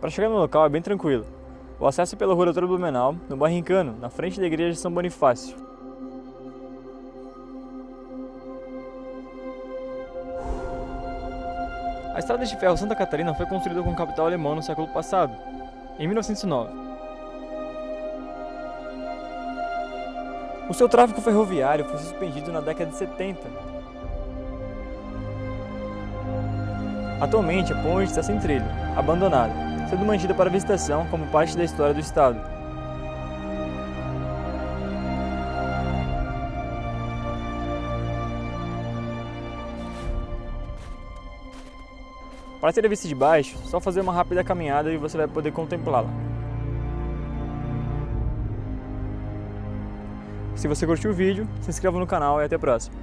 Para chegar no local é bem tranquilo. O acesso é pela rua Doutor Blumenau, no Barrincano, na frente da igreja de São Bonifácio. A estrada de ferro Santa Catarina foi construída com capital alemão no século passado, em 1909. O seu tráfego ferroviário foi suspendido na década de 70. Atualmente, a ponte está sem trilho, abandonada, sendo mantida para visitação como parte da história do estado. Para ter a vista de baixo, só fazer uma rápida caminhada e você vai poder contemplá-la. Se você curtiu o vídeo, se inscreva no canal e até a próxima.